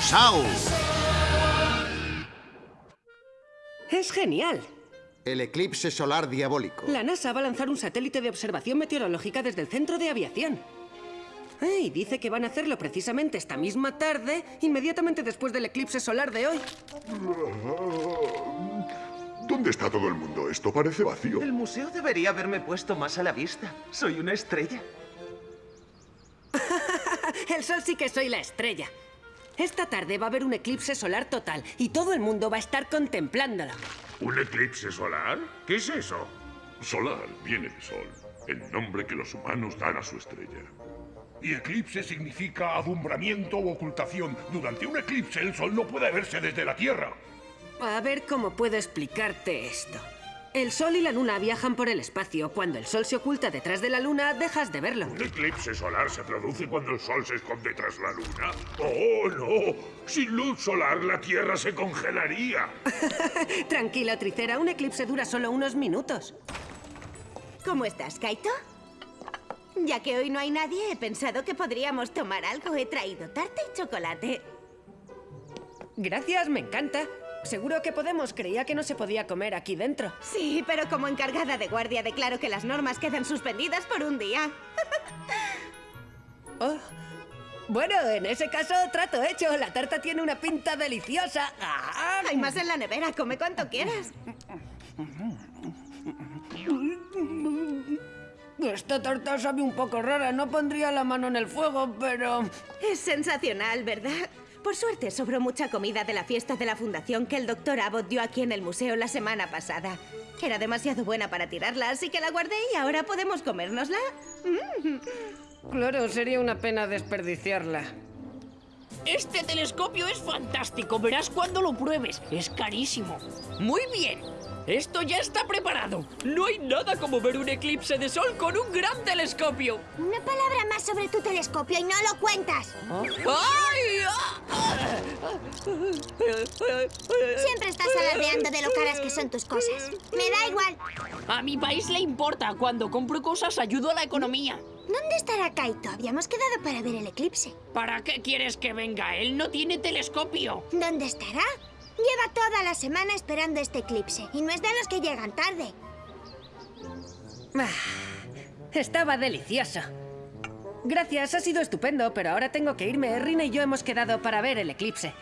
¡Chao! Es genial. El eclipse solar diabólico. La NASA va a lanzar un satélite de observación meteorológica desde el centro de aviación. Y dice que van a hacerlo precisamente esta misma tarde, inmediatamente después del eclipse solar de hoy. ¿Dónde está todo el mundo? Esto parece vacío. El museo debería haberme puesto más a la vista. Soy una estrella. el sol sí que soy la estrella. Esta tarde va a haber un eclipse solar total y todo el mundo va a estar contemplándolo. ¿Un eclipse solar? ¿Qué es eso? Solar viene de sol, el nombre que los humanos dan a su estrella. Y eclipse significa adumbramiento o ocultación. Durante un eclipse el sol no puede verse desde la Tierra. A ver cómo puedo explicarte esto. El Sol y la Luna viajan por el espacio. Cuando el Sol se oculta detrás de la Luna, dejas de verlo. ¿Un eclipse solar se produce cuando el Sol se esconde tras la Luna? ¡Oh, no! Sin luz solar, la Tierra se congelaría. Tranquilo, Tricera. Un eclipse dura solo unos minutos. ¿Cómo estás, Kaito? Ya que hoy no hay nadie, he pensado que podríamos tomar algo. He traído tarta y chocolate. Gracias, me encanta. Seguro que podemos. Creía que no se podía comer aquí dentro. Sí, pero como encargada de guardia declaro que las normas quedan suspendidas por un día. oh. Bueno, en ese caso, trato hecho. La tarta tiene una pinta deliciosa. ¡Ah! Hay más en la nevera. Come cuanto quieras. Esta tarta sabe un poco rara. No pondría la mano en el fuego, pero... Es sensacional, ¿verdad? Por suerte, sobró mucha comida de la fiesta de la fundación que el doctor Abbott dio aquí en el museo la semana pasada. Era demasiado buena para tirarla, así que la guardé y ahora podemos comérnosla. Mm. Claro, sería una pena desperdiciarla. Este telescopio es fantástico, verás cuando lo pruebes. Es carísimo. Muy bien, esto ya está preparado. No hay nada como ver un eclipse de sol con un gran telescopio. Una palabra más sobre tu telescopio y no lo cuentas. ¡Ay! Siempre estás alardeando de lo caras que son tus cosas. Me da igual. A mi país le importa. Cuando compro cosas ayudo a la economía. ¿Dónde estará Kaito? Habíamos quedado para ver el eclipse. ¿Para qué quieres que venga? Él no tiene telescopio. ¿Dónde estará? Lleva toda la semana esperando este eclipse y no es de los que llegan tarde. Ah, estaba delicioso. Gracias, ha sido estupendo, pero ahora tengo que irme. Rina y yo hemos quedado para ver el eclipse.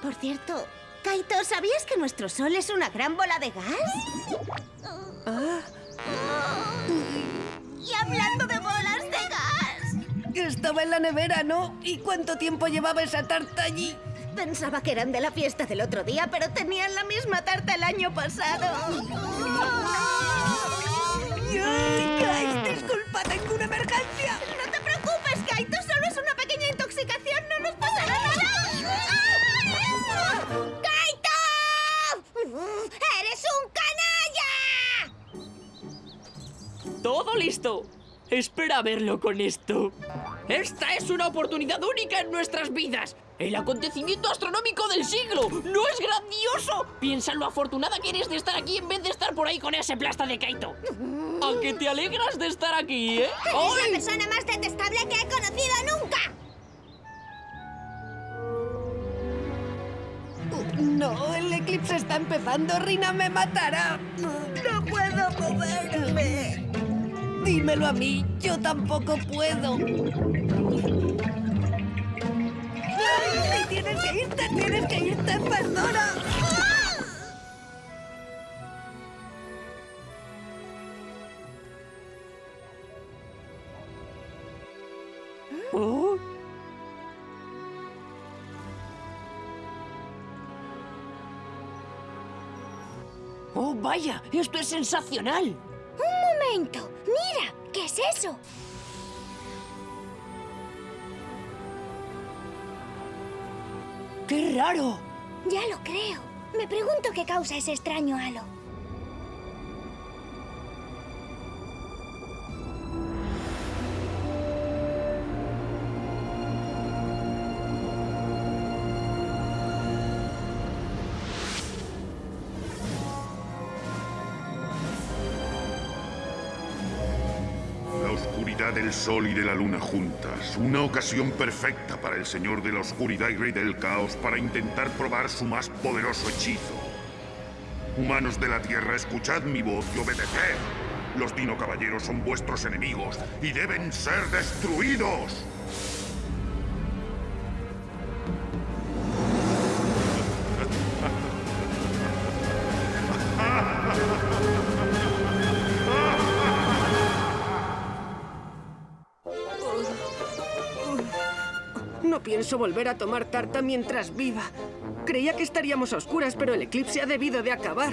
Por cierto, Kaito, ¿sabías que nuestro sol es una gran bola de gas? Ah. Y hablando de bolas de gas... Estaba en la nevera, ¿no? ¿Y cuánto tiempo llevaba esa tarta allí? Pensaba que eran de la fiesta del otro día, pero tenían la misma tarta el año pasado. ¡Ay, disculpa, tengo una emergencia! No te preocupes, Kaito, solo es una pequeña intoxicación, no nos pasará nada. ¡Kaito! ¡Eres un canalla! ¡Todo listo! Espera a verlo con esto. Esta es una oportunidad única en nuestras vidas. El acontecimiento astronómico del siglo. ¿No es grandioso? Piensa en lo afortunada que eres de estar aquí en vez de estar por ahí con ese plasta de Kaito. ¿A que te alegras de estar aquí, eh? ¡Eres la persona más detestable que he conocido nunca! No, el eclipse está empezando. Rina me matará. No puedo moverme. Dímelo a mí, yo tampoco puedo. ¡Ay, tienes que irte, tienes que irte, Pandora! Oh. ¡Oh, vaya! ¡Esto es sensacional! ¡Un momento! ¡Mira! ¿Qué es eso? ¡Qué raro! Ya lo creo. Me pregunto qué causa ese extraño halo. oscuridad del sol y de la luna juntas. Una ocasión perfecta para el Señor de la Oscuridad y Rey del Caos para intentar probar su más poderoso hechizo. Humanos de la Tierra, escuchad mi voz y obedeced. Los Dino Caballeros son vuestros enemigos y deben ser destruidos. Volver a tomar tarta mientras viva. Creía que estaríamos a oscuras, pero el eclipse ha debido de acabar.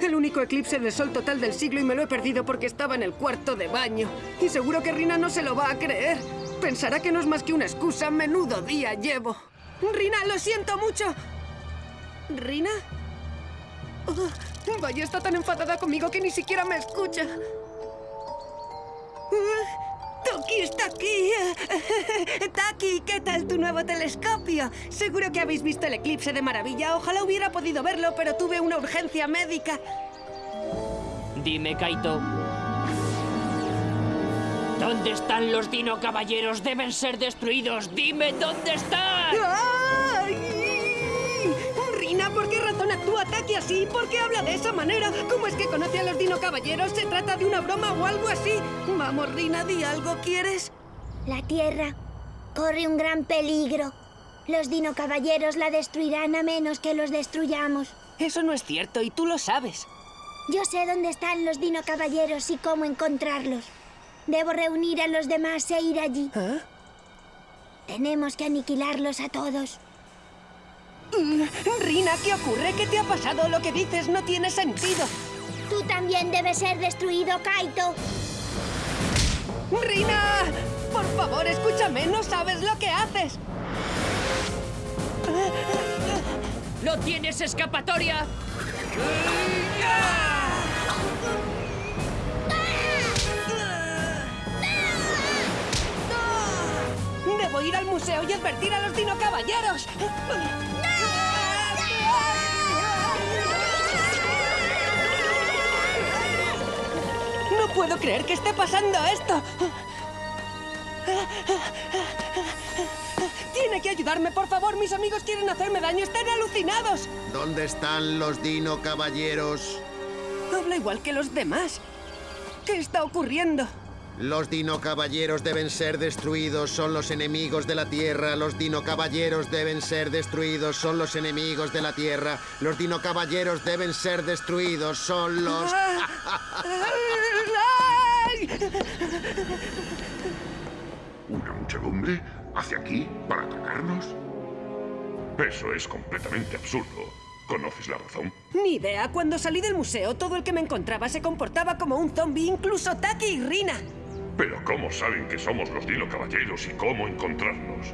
El único eclipse de sol total del siglo y me lo he perdido porque estaba en el cuarto de baño. Y seguro que Rina no se lo va a creer. Pensará que no es más que una excusa. Menudo día llevo. Rina, lo siento mucho. ¿Rina? Oh, vaya, está tan enfadada conmigo que ni siquiera me escucha. Toki está aquí. Taki, ¿qué tal tu nuevo telescopio? Seguro que habéis visto el eclipse de maravilla. Ojalá hubiera podido verlo, pero tuve una urgencia médica. Dime, Kaito. ¿Dónde están los Dino Caballeros? Deben ser destruidos. Dime dónde están. ¡Ay! Rina, ¿por qué razón actúa Taki así? ¿Por qué habla de esa manera? ¿Cómo es que conoce a los Dino Caballeros? ¿Se trata de una broma o algo así? Vamos, Rina, di algo, ¿quieres? La Tierra corre un gran peligro. Los Dino Caballeros la destruirán a menos que los destruyamos. Eso no es cierto y tú lo sabes. Yo sé dónde están los Dino Caballeros y cómo encontrarlos. Debo reunir a los demás e ir allí. ¿Ah? Tenemos que aniquilarlos a todos. Mm, Rina, ¿qué ocurre? ¿Qué te ha pasado? Lo que dices no tiene sentido. Tú también debes ser destruido, Kaito. ¡Rina! Por favor, escúchame, no sabes lo que haces. ¡No tienes escapatoria! Debo ir al museo y advertir a los Dino puedo creer que esté pasando esto. Tiene que ayudarme, por favor. Mis amigos quieren hacerme daño. Están alucinados. ¿Dónde están los Dino Caballeros? Habla igual que los demás. ¿Qué está ocurriendo? Los Dino Caballeros deben ser destruidos, son los enemigos de la Tierra. Los Dino Caballeros deben ser destruidos, son los enemigos de la Tierra. Los Dino Caballeros deben ser destruidos, son los... ¿Una muchedumbre? ¿Hacia aquí? ¿Para atacarnos? Eso es completamente absurdo. ¿Conoces la razón? Ni idea. Cuando salí del museo, todo el que me encontraba se comportaba como un zombie, incluso Taki y Rina. Pero ¿cómo saben que somos los Dino Caballeros y cómo encontrarnos?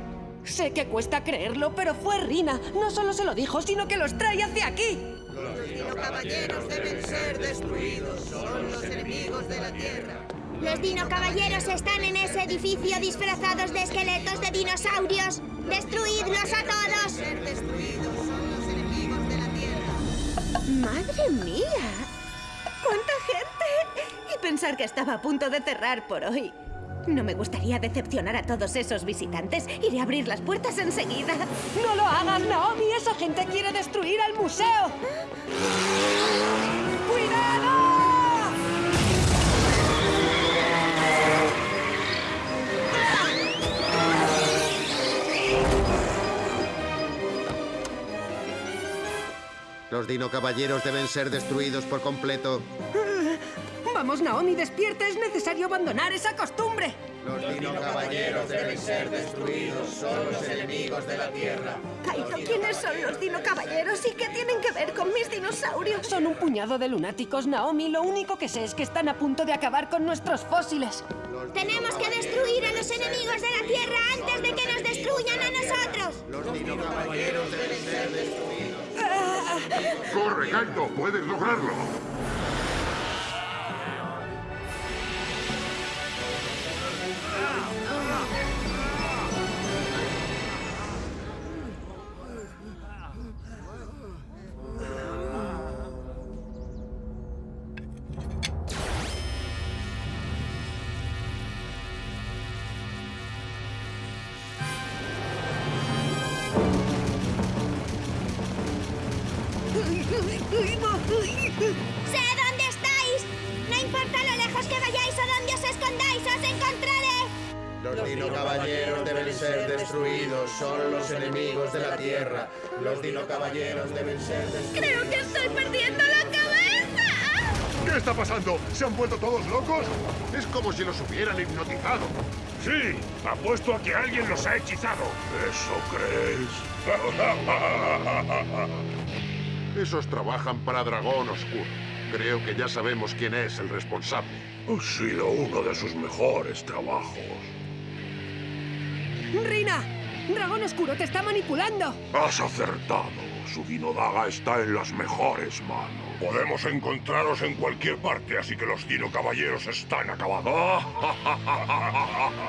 Sé que cuesta creerlo, pero fue Rina. No solo se lo dijo, sino que los trae hacia aquí. Los Dino Caballeros deben ser destruidos. Son los enemigos de la Tierra. Los Dino Caballeros están en ese edificio disfrazados de esqueletos de dinosaurios. ¡Destruidlos a todos! Ser destruidos son los enemigos de la Tierra. ¡Madre mía! ¡Cuánta gente! Y pensar que estaba a punto de cerrar por hoy. No me gustaría decepcionar a todos esos visitantes. Iré a abrir las puertas enseguida. ¡No lo hagas, Naomi! ¡Esa gente quiere destruir al museo! Los Dino Caballeros deben ser destruidos por completo. Vamos, Naomi, despierta. Es necesario abandonar esa costumbre. Los Dino Caballeros deben ser destruidos. Son los enemigos de la Tierra. Kaito, ¿quiénes son los Dino Caballeros y qué tienen que ver con mis dinosaurios? Son un puñado de lunáticos, Naomi. Lo único que sé es que están a punto de acabar con nuestros fósiles. Tenemos que destruir a los enemigos de la Tierra antes de que nos destruyan a nosotros. Los Dino Caballeros deben ser destruidos. ¡Corre, Kaito! ¡Puedes lograrlo! Deben ser destruidos, son los enemigos de la Tierra. Los Dino Caballeros deben ser destruidos. Creo que estoy perdiendo la cabeza. ¿Qué está pasando? ¿Se han vuelto todos locos? Es como si los hubieran hipnotizado. Sí, apuesto a que alguien los ha hechizado. ¿Eso crees? Esos trabajan para Dragón Oscuro. Creo que ya sabemos quién es el responsable. Ha sido uno de sus mejores trabajos. ¡Rina! ¡Dragón Oscuro te está manipulando! Has acertado. Su Dinodaga está en las mejores manos. Podemos encontraros en cualquier parte, así que los Dino Caballeros están acabados.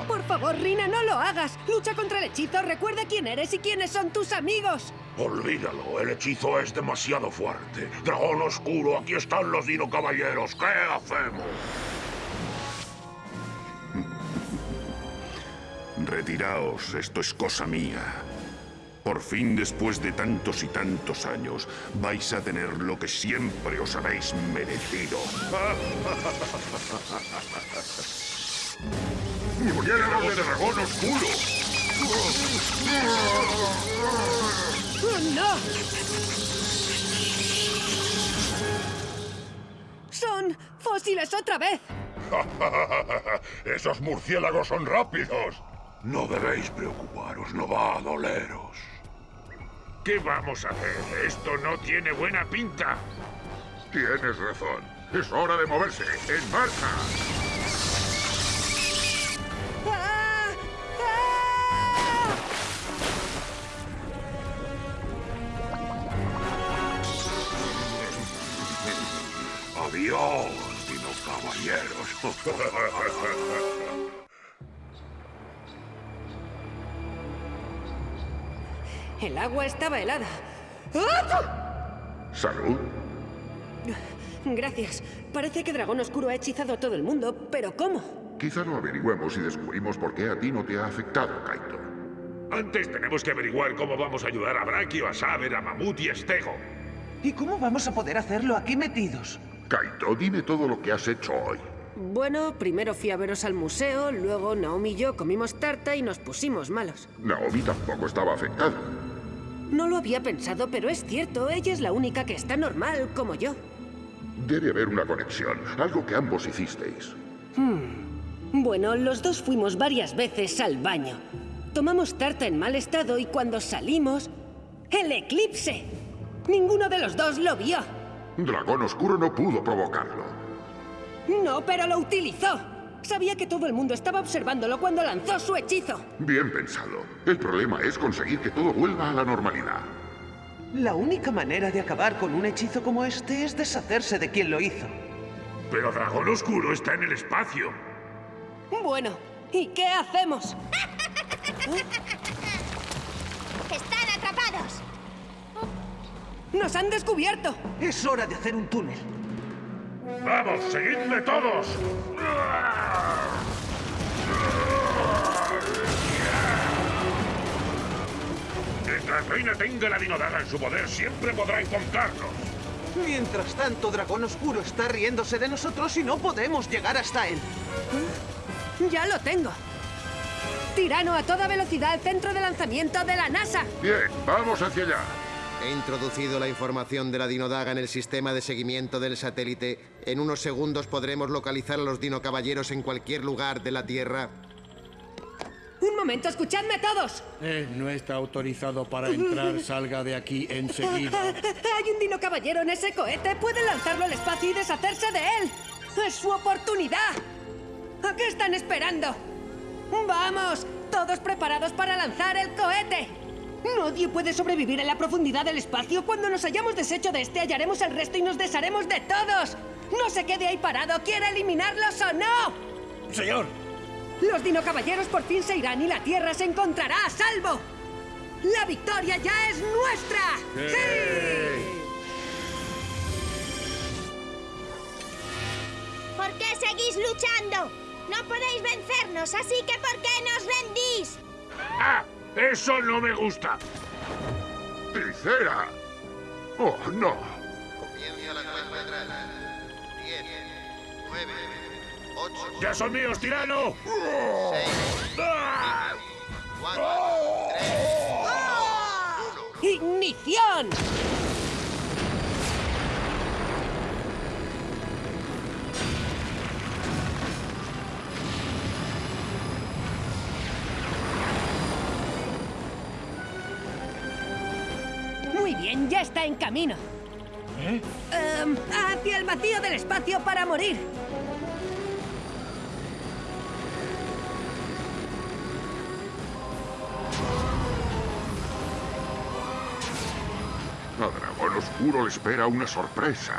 Por favor, Rina, no lo hagas. Lucha contra el hechizo, recuerda quién eres y quiénes son tus amigos. Olvídalo, el hechizo es demasiado fuerte. Dragón Oscuro, aquí están los Dino Caballeros. ¿Qué hacemos? Retiraos, esto es cosa mía. Por fin, después de tantos y tantos años, vais a tener lo que siempre os habéis merecido. ¡Murieron de dragón oscuro! ¡Oh, no! ¡Son fósiles otra vez! ¡Esos murciélagos son rápidos! No debéis preocuparos, no va a doleros. ¿Qué vamos a hacer? Esto no tiene buena pinta. Tienes razón. Es hora de moverse. ¡En marcha! ¡Adiós, Dino Caballeros! El agua estaba helada. ¡Ah! ¿Salud? Gracias. Parece que Dragón Oscuro ha hechizado a todo el mundo, pero ¿cómo? Quizá lo averigüemos y descubrimos por qué a ti no te ha afectado, Kaito. Antes tenemos que averiguar cómo vamos a ayudar a Brachio, a Saber, a Mamut y a Stego. ¿Y cómo vamos a poder hacerlo aquí metidos? Kaito, dime todo lo que has hecho hoy. Bueno, primero fui a veros al museo, luego Naomi y yo comimos tarta y nos pusimos malos. Naomi tampoco estaba afectada. No lo había pensado, pero es cierto, ella es la única que está normal, como yo. Debe haber una conexión, algo que ambos hicisteis. Bueno, los dos fuimos varias veces al baño. Tomamos tarta en mal estado y cuando salimos... ¡El eclipse! Ninguno de los dos lo vio. Dragón Oscuro no pudo provocarlo. No, pero lo utilizó. Sabía que todo el mundo estaba observándolo cuando lanzó su hechizo. Bien pensado. El problema es conseguir que todo vuelva a la normalidad. La única manera de acabar con un hechizo como este es deshacerse de quien lo hizo. Pero Dragón Oscuro está en el espacio. Bueno, ¿y qué hacemos? Están atrapados. ¡Nos han descubierto! Es hora de hacer un túnel. ¡Vamos, seguidme todos! Mientras Reina tenga la Dinodaga en su poder, siempre podrá encontrarnos. Mientras tanto, Dragón Oscuro está riéndose de nosotros y no podemos llegar hasta él. ¡Ya lo tengo! Tirano a toda velocidad al centro de lanzamiento de la NASA. Bien, vamos hacia allá. He introducido la información de la Dinodaga en el sistema de seguimiento del satélite. En unos segundos podremos localizar a los Dino Caballeros en cualquier lugar de la Tierra. Un momento, escuchadme todos. Él no está autorizado para entrar. Salga de aquí enseguida. Hay un Dino Caballero en ese cohete. Pueden lanzarlo al espacio y deshacerse de él. Es su oportunidad. ¿A qué están esperando? ¡Vamos! Todos preparados para lanzar el cohete. Nadie puede sobrevivir en la profundidad del espacio. Cuando nos hayamos deshecho de este, hallaremos el resto y nos desharemos de todos. No se quede ahí parado. ¿Quiere eliminarlos o no? Señor, Los Dino Caballeros por fin se irán y la Tierra se encontrará a salvo. ¡La victoria ya es nuestra! ¡Sí! ¿Por qué seguís luchando? No podéis vencernos, así que ¿por qué nos rendís? ¡Ah! ¡Eso no me gusta! ¡Tricera! Oh, no. Comienza la cuenta atrás. 10, 9, 8, ¡Ya son míos, tirano! 6, 4, 3, ¡Ignición! Muy bien, ya está en camino. ¿Eh? Em, hacia el vacío del espacio para morir. A Dragón Oscuro le espera una sorpresa.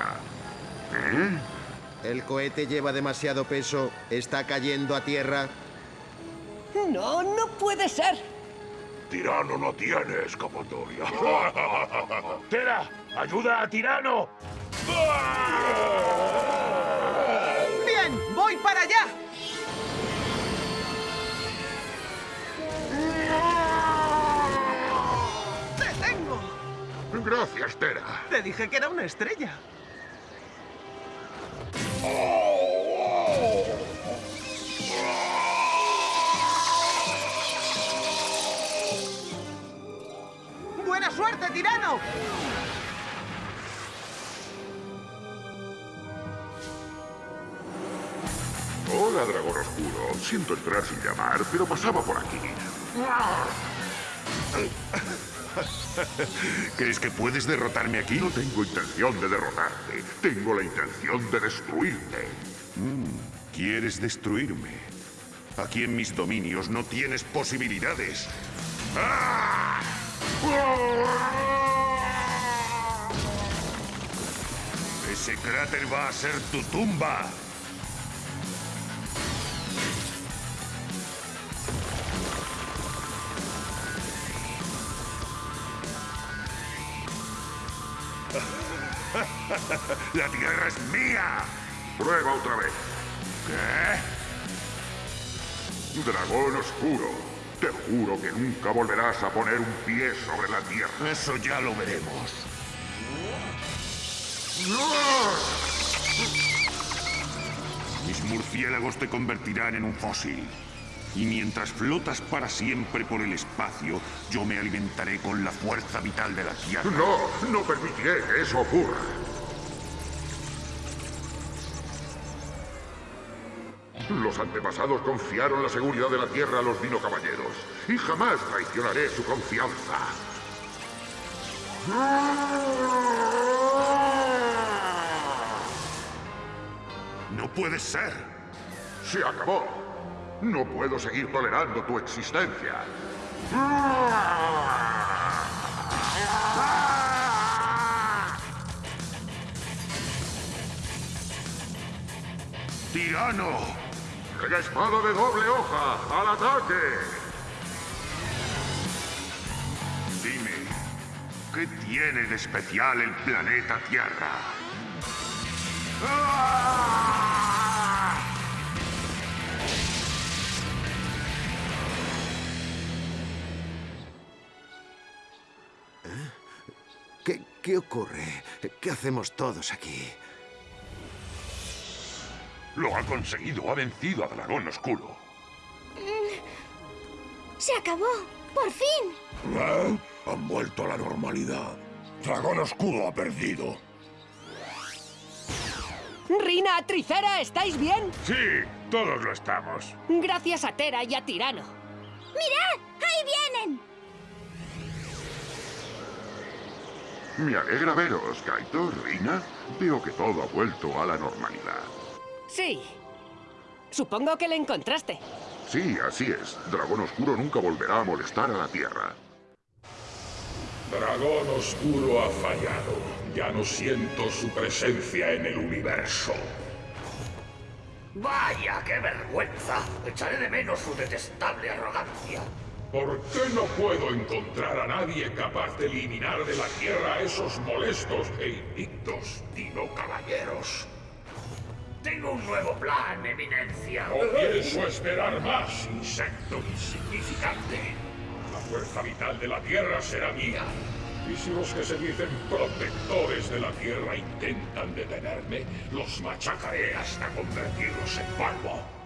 ¿Eh? El cohete lleva demasiado peso. Está cayendo a tierra. No, no puede ser. Tirano no tiene escapatoria. ¡Tera! ¡Ayuda a Tirano! ¡Bien! ¡Voy para allá! ¡Te tengo! Gracias, Tera. Te dije que era una estrella. Hola, Dragón Oscuro. Siento entrar sin llamar, pero pasaba por aquí. ¿Crees que puedes derrotarme aquí? No tengo intención de derrotarte. Tengo la intención de destruirte. ¿Quieres destruirme? Aquí en mis dominios no tienes posibilidades. ¡Ah! Ese cráter va a ser tu tumba. La tierra es mía. Prueba otra vez. ¿Qué? Dragón Oscuro. Te juro que nunca volverás a poner un pie sobre la tierra. Eso ya lo veremos. Mis murciélagos te convertirán en un fósil. Y mientras flotas para siempre por el espacio, yo me alimentaré con la fuerza vital de la Tierra. No, no permitiré que eso ocurra. Los antepasados confiaron la seguridad de la Tierra a los Dino Caballeros. Y jamás traicionaré su confianza. No puede ser. Se acabó. No puedo seguir tolerando tu existencia. ¡Tirano! ¡La espada de doble hoja! ¡Al ataque! Dime, ¿qué tiene de especial el planeta Tierra? ¿Qué, qué ocurre? ¿Qué hacemos todos aquí? Lo ha conseguido. Ha vencido a Dragón Oscuro. ¡Se acabó! ¡Por fin! ¿Eh? Han vuelto a la normalidad. Dragón Oscuro ha perdido. Rina, Tricera, ¿estáis bien? Sí, todos lo estamos. Gracias a Tera y a Tirano. ¡Mirad! ¡Ahí vienen! Me alegra veros, Kaito, Rina. Veo que todo ha vuelto a la normalidad. Sí. Supongo que le encontraste. Sí, así es. Dragón Oscuro nunca volverá a molestar a la Tierra. Dragón Oscuro ha fallado. Ya no siento su presencia en el universo. Vaya, qué vergüenza. Echaré de menos su detestable arrogancia. ¿Por qué no puedo encontrar a nadie capaz de eliminar de la Tierra a esos molestos e invictos dino caballeros? Tengo un nuevo plan, eminencia. No pienso esperar más, insecto insignificante. Fuerza vital de la Tierra será mía. Y si los que se dicen protectores de la Tierra intentan detenerme, los machacaré hasta convertirlos en polvo.